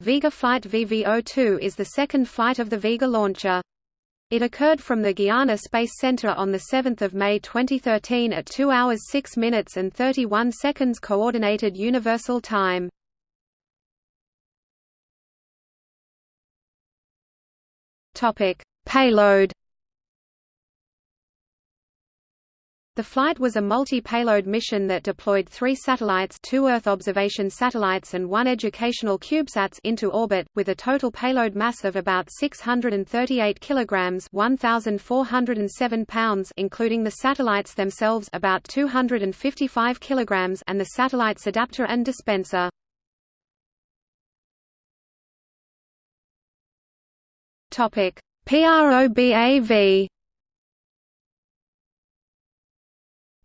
Vega Flight VV02 is the second flight of the Vega launcher. It occurred from the Guiana Space Center on 7 May 2013 at 2 hours 6 minutes and 31 seconds Coordinated Universal Time. Payload The flight was a multi-payload mission that deployed three satellites two Earth observation satellites and one educational CubeSats into orbit, with a total payload mass of about 638 kilograms 1,407 pounds including the satellites themselves about 255 kilograms and the satellite's adapter and dispenser. PROBAV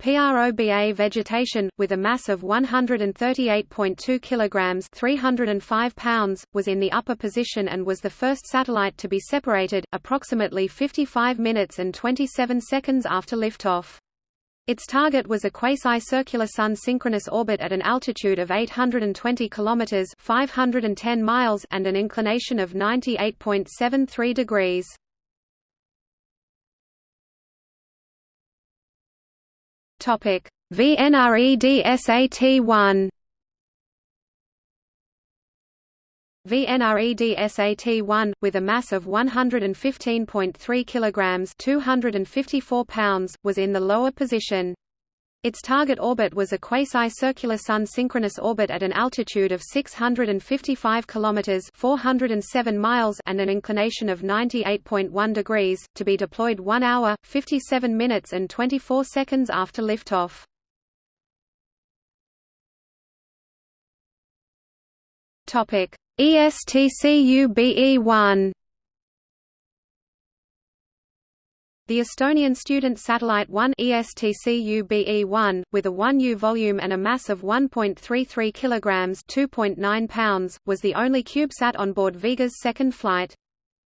PROBA vegetation, with a mass of 138.2 kilograms (305 pounds), was in the upper position and was the first satellite to be separated, approximately 55 minutes and 27 seconds after liftoff. Its target was a quasi-circular Sun-synchronous orbit at an altitude of 820 kilometers (510 miles) and an inclination of 98.73 degrees. Topic: VNREDSAT-1 VNREDSAT-1 with a mass of 115.3 kilograms, 254 pounds, was in the lower position. Its target orbit was a quasi-circular Sun-synchronous orbit at an altitude of 655 km (407 miles) and an inclination of 98.1 degrees, to be deployed 1 hour, 57 minutes and 24 seconds after liftoff. Topic: ESTCUBE-1 The Estonian student satellite 1 ESTCUBE-1, with a 1U volume and a mass of 1.33 kilograms (2.9 pounds), was the only CubeSat on board Vega's second flight.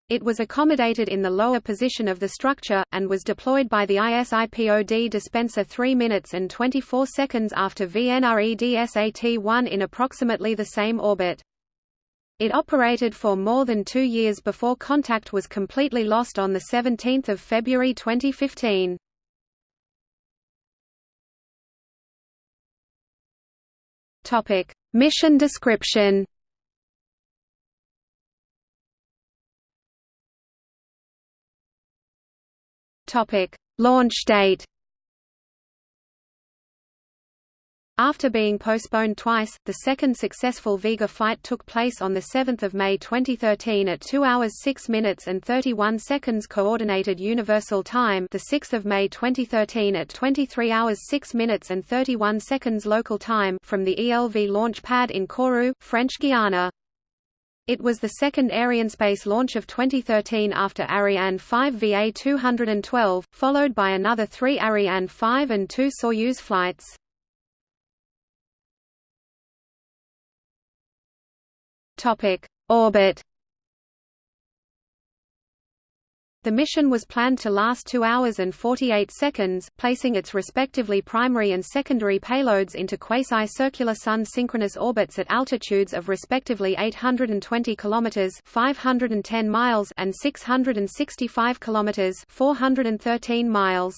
It was accommodated in the lower position of the structure, and was deployed by the ISIPOD dispenser 3 minutes and 24 seconds after VNREDSAT-1 in approximately the same orbit. It operated for more than two years before contact was completely lost on 17 February 2015. Mission description Launch date After being postponed twice, the second successful Vega flight took place on 7 May 2013 at 2 hours 6 minutes and 31 seconds Coordinated Universal Time the 6 May 2013 at 23 hours 6 minutes and 31 seconds local time from the ELV launch pad in Kourou, French Guiana. It was the second Arianespace launch of 2013 after Ariane 5 VA212, followed by another three Ariane 5 and two Soyuz flights. Topic: Orbit. The mission was planned to last 2 hours and 48 seconds, placing its respectively primary and secondary payloads into quasi-circular Sun-synchronous orbits at altitudes of respectively 820 kilometers (510 miles) and 665 kilometers (413 miles).